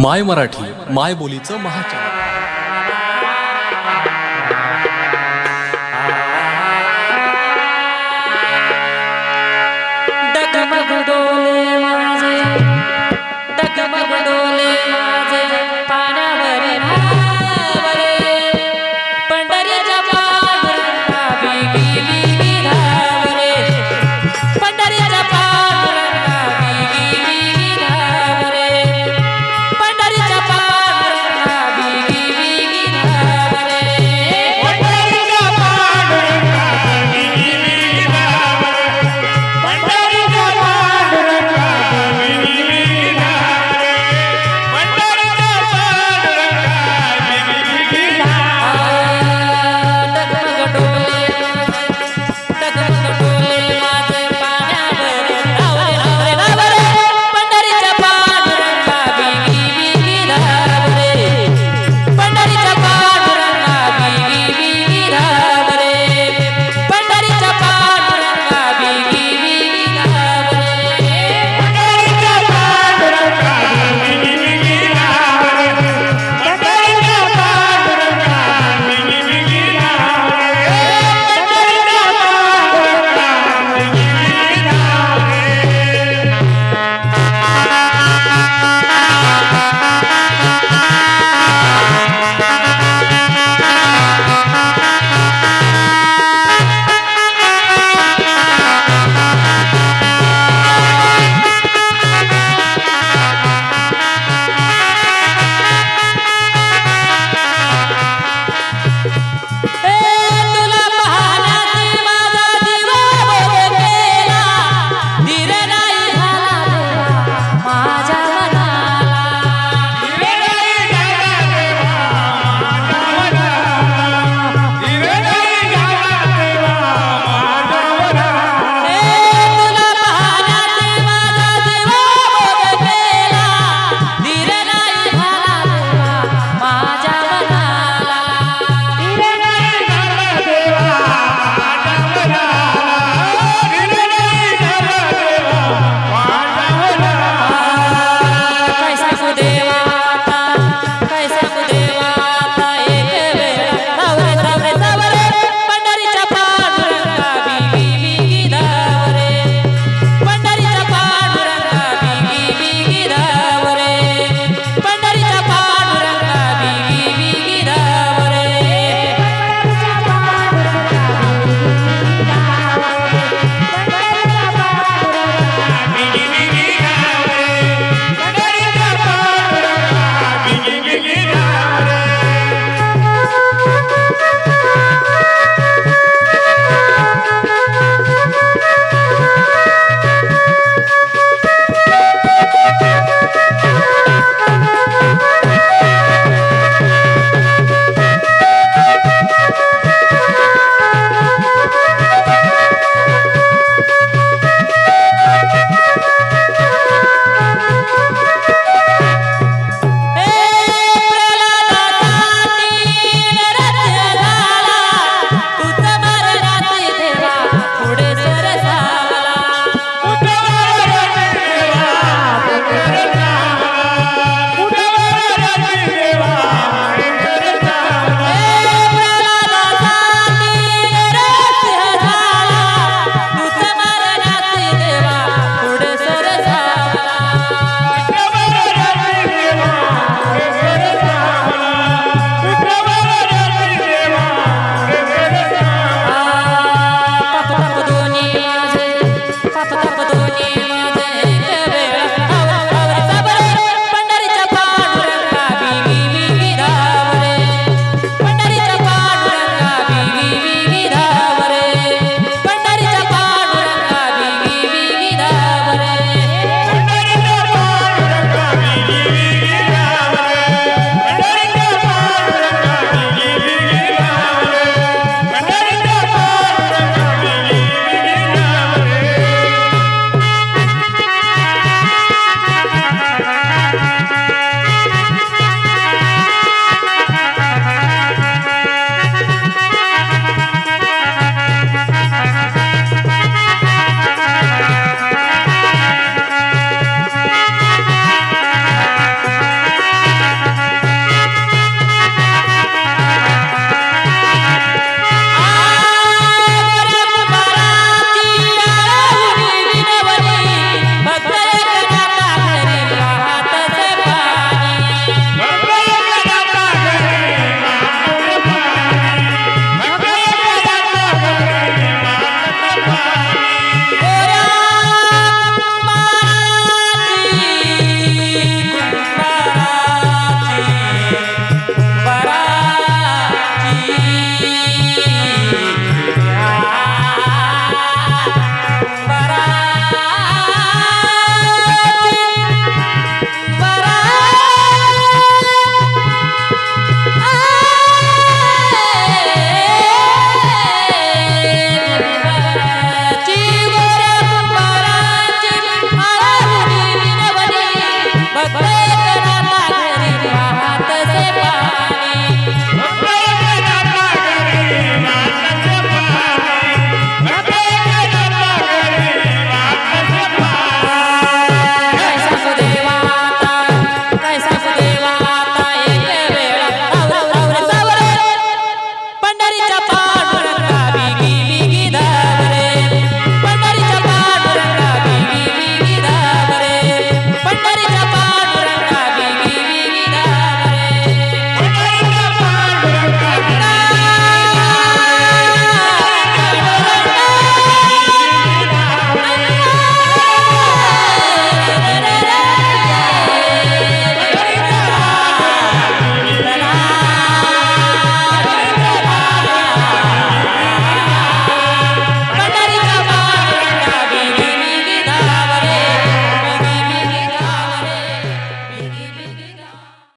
माय मराठी माय बोलीचं महाचॅनल